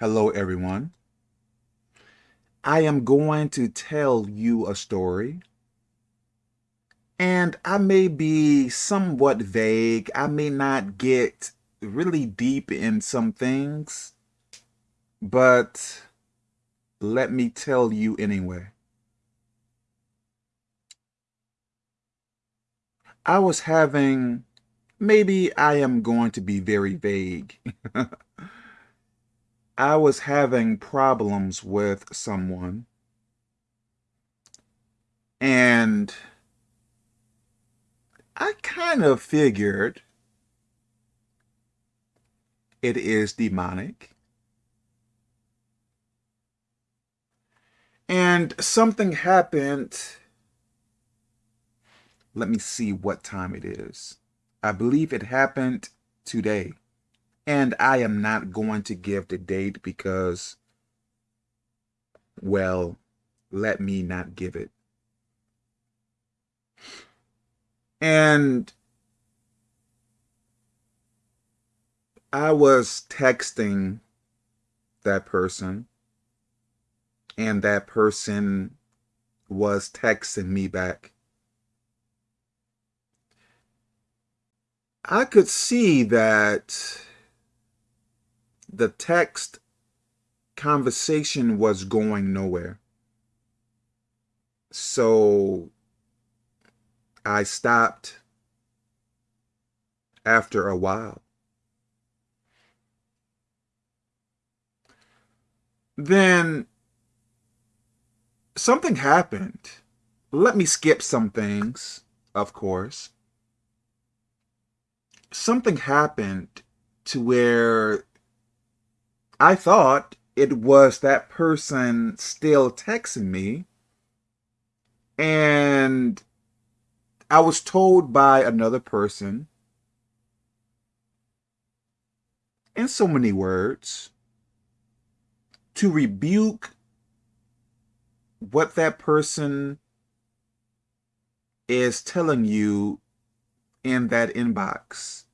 Hello, everyone. I am going to tell you a story. And I may be somewhat vague. I may not get really deep in some things. But let me tell you anyway. I was having, maybe I am going to be very vague. I was having problems with someone and I kind of figured it is demonic. And something happened. Let me see what time it is. I believe it happened today. And I am not going to give the date because, well, let me not give it. And I was texting that person and that person was texting me back. I could see that the text conversation was going nowhere. So I stopped after a while. Then something happened. Let me skip some things, of course. Something happened to where I thought it was that person still texting me. And I was told by another person in so many words to rebuke what that person is telling you in that inbox.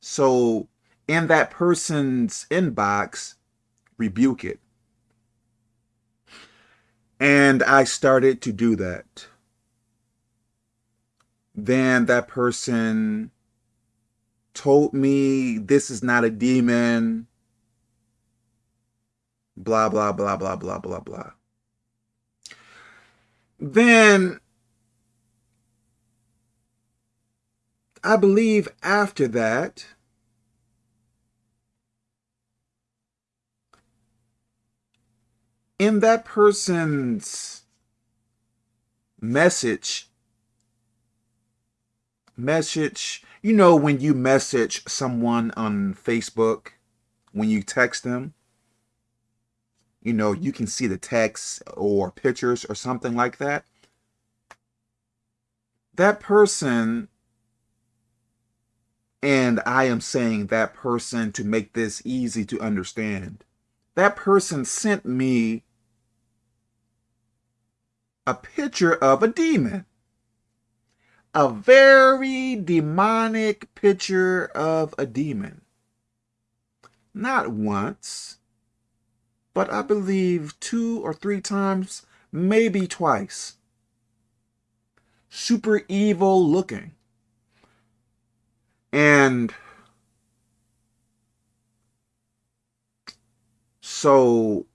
So in that person's inbox, rebuke it. And I started to do that. Then that person told me this is not a demon, blah, blah, blah, blah, blah, blah, blah. Then I believe after that, in that person's message, message, you know, when you message someone on Facebook, when you text them, you know, you can see the text or pictures or something like that. That person, and I am saying that person to make this easy to understand, that person sent me a picture of a demon. A very demonic picture of a demon. Not once, but I believe two or three times, maybe twice. Super evil looking. And so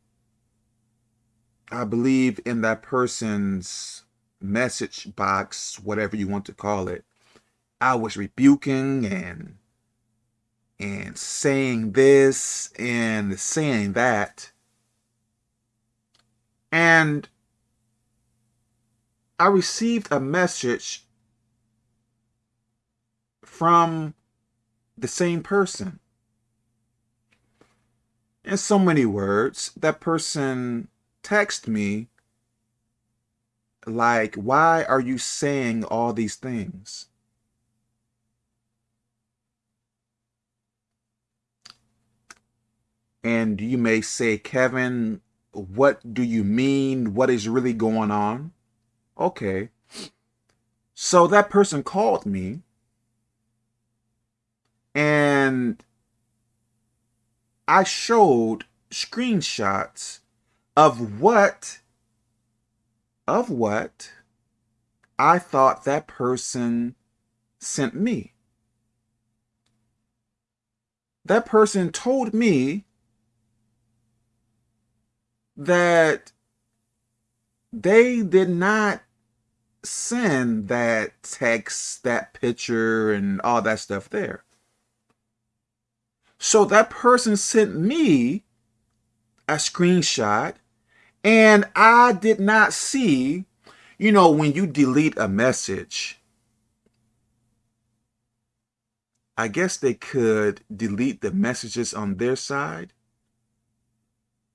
I believe in that person's message box, whatever you want to call it, I was rebuking and and saying this and saying that. And I received a message from the same person. In so many words, that person text me like, why are you saying all these things? And you may say, Kevin, what do you mean? What is really going on? Okay. So that person called me and I showed screenshots of what of what I thought that person sent me. That person told me that they did not send that text, that picture, and all that stuff there. So that person sent me a screenshot and I did not see, you know, when you delete a message, I guess they could delete the messages on their side,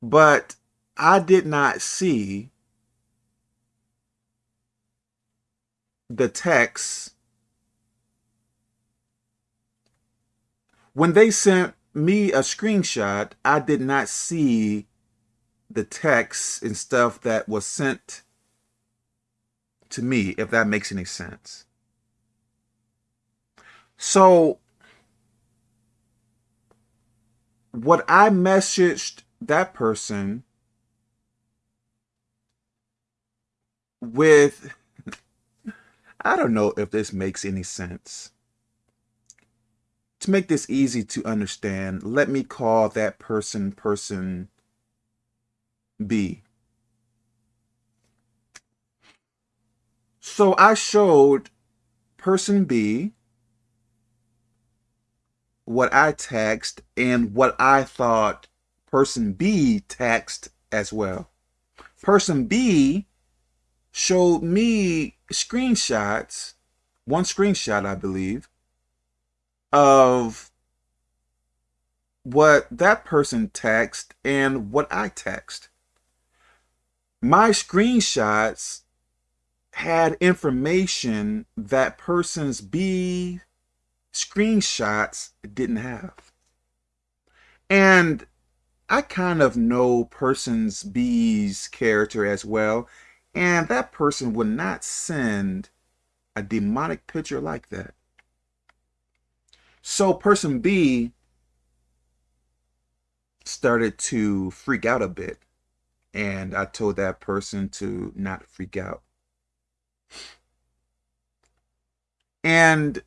but I did not see the text when they sent me a screenshot, I did not see the texts and stuff that was sent to me, if that makes any sense. So, what I messaged that person with, I don't know if this makes any sense. To make this easy to understand, let me call that person person B. So I showed person B what I text and what I thought person B text as well. Person B showed me screenshots, one screenshot, I believe, of what that person text and what I text. My screenshots had information that person's B screenshots didn't have. And I kind of know person's B's character as well, and that person would not send a demonic picture like that. So person B started to freak out a bit. And I told that person to not freak out. And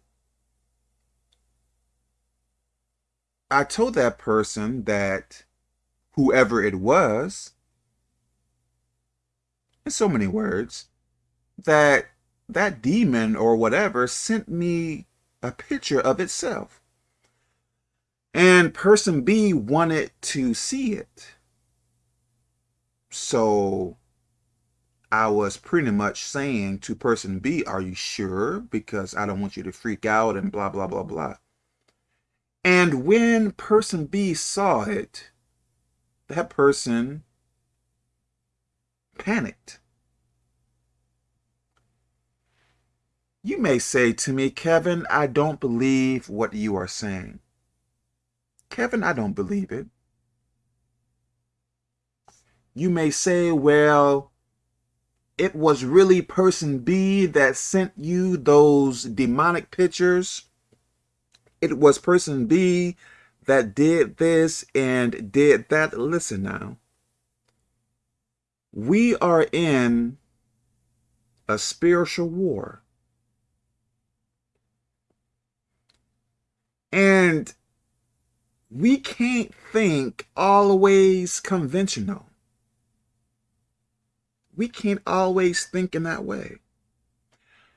I told that person that whoever it was, in so many words, that that demon or whatever sent me a picture of itself. And person B wanted to see it. So I was pretty much saying to person B, are you sure? Because I don't want you to freak out and blah, blah, blah, blah. And when person B saw it, that person panicked. You may say to me, Kevin, I don't believe what you are saying. Kevin, I don't believe it. You may say, well, it was really person B that sent you those demonic pictures. It was person B that did this and did that. Listen now. We are in a spiritual war. And we can't think always conventional. We can't always think in that way.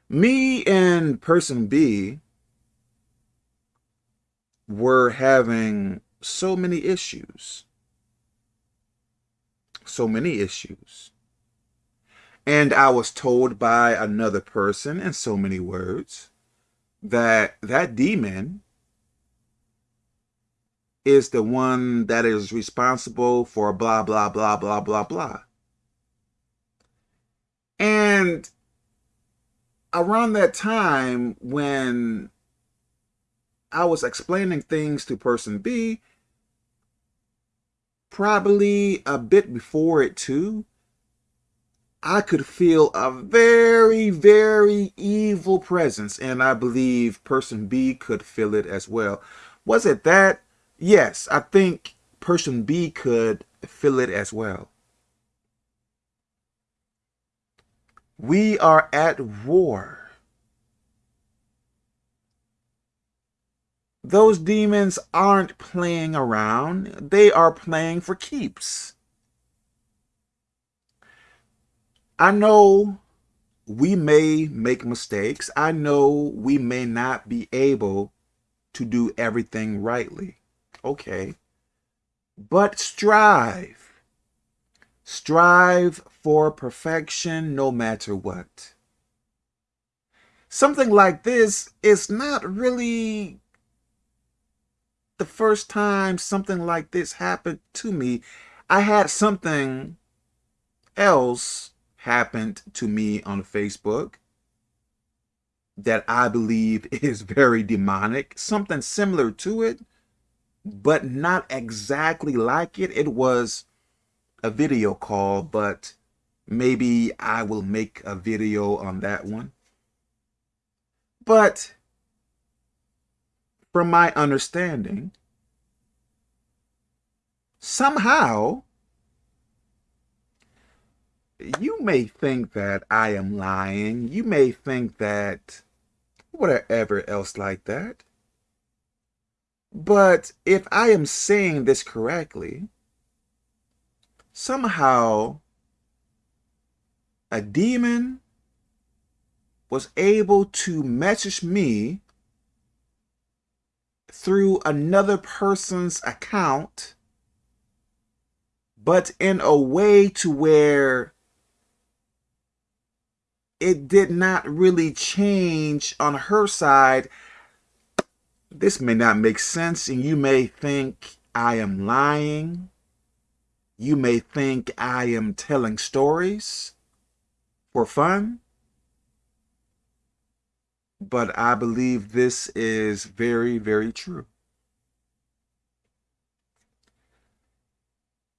Me and person B were having so many issues. So many issues. And I was told by another person in so many words that that demon is the one that is responsible for blah, blah, blah, blah, blah, blah. And around that time when I was explaining things to person B, probably a bit before it too, I could feel a very, very evil presence, and I believe person B could feel it as well. Was it that? Yes, I think person B could feel it as well. We are at war. Those demons aren't playing around. They are playing for keeps. I know we may make mistakes. I know we may not be able to do everything rightly. Okay. But strive. Strive for perfection no matter what. Something like this is not really the first time something like this happened to me. I had something else happened to me on Facebook that I believe is very demonic, something similar to it, but not exactly like it. It was a video call, but maybe I will make a video on that one. But from my understanding, somehow you may think that I am lying. You may think that whatever else like that. But if I am saying this correctly, somehow a demon was able to message me through another person's account, but in a way to where it did not really change on her side. This may not make sense and you may think I am lying. You may think I am telling stories for fun. But I believe this is very, very true.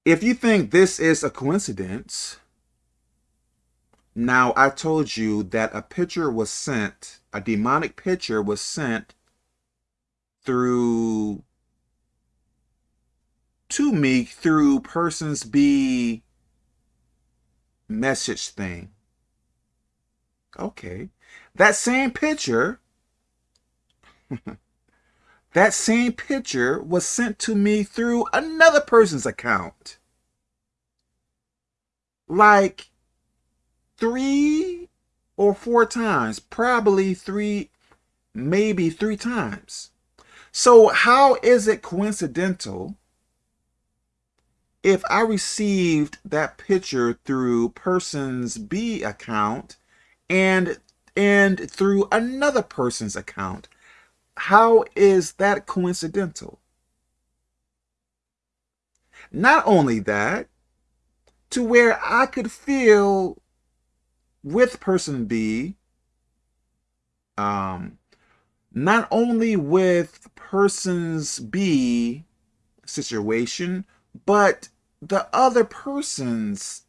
If you think this is a coincidence, now, I told you that a picture was sent, a demonic picture was sent through to me through persons B message thing. Okay. That same picture, that same picture was sent to me through another person's account. Like, three or four times, probably three, maybe three times. So how is it coincidental if I received that picture through person's B account and and through another person's account? How is that coincidental? Not only that, to where I could feel with person B, um, not only with person's B situation, but the other person's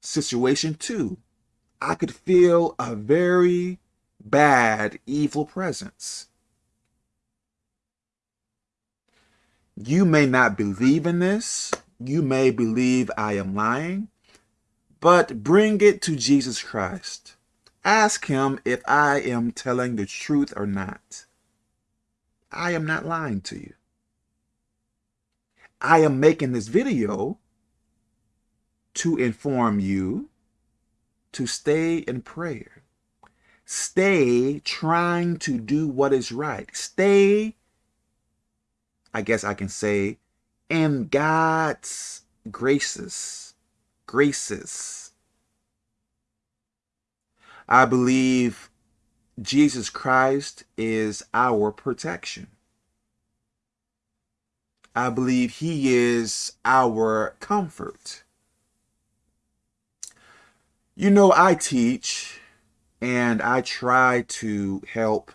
situation too. I could feel a very bad, evil presence. You may not believe in this. You may believe I am lying but bring it to Jesus Christ. Ask him if I am telling the truth or not. I am not lying to you. I am making this video to inform you to stay in prayer. Stay trying to do what is right. Stay, I guess I can say, in God's graces graces. I believe Jesus Christ is our protection. I believe he is our comfort. You know, I teach and I try to help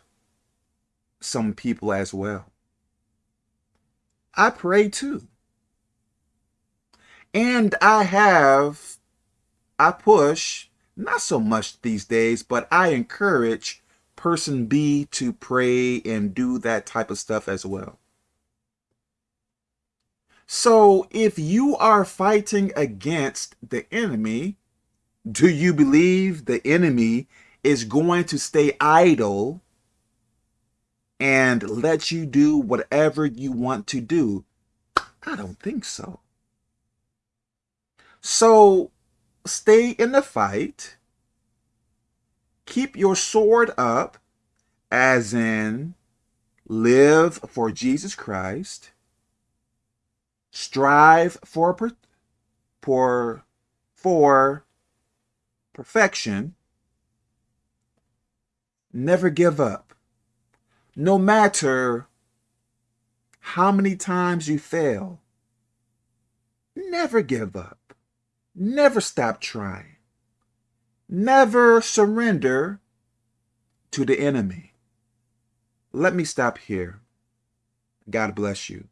some people as well. I pray too. And I have, I push, not so much these days, but I encourage person B to pray and do that type of stuff as well. So if you are fighting against the enemy, do you believe the enemy is going to stay idle and let you do whatever you want to do? I don't think so. So stay in the fight. Keep your sword up, as in live for Jesus Christ. Strive for, for, for perfection. Never give up. No matter how many times you fail, never give up. Never stop trying. Never surrender to the enemy. Let me stop here. God bless you.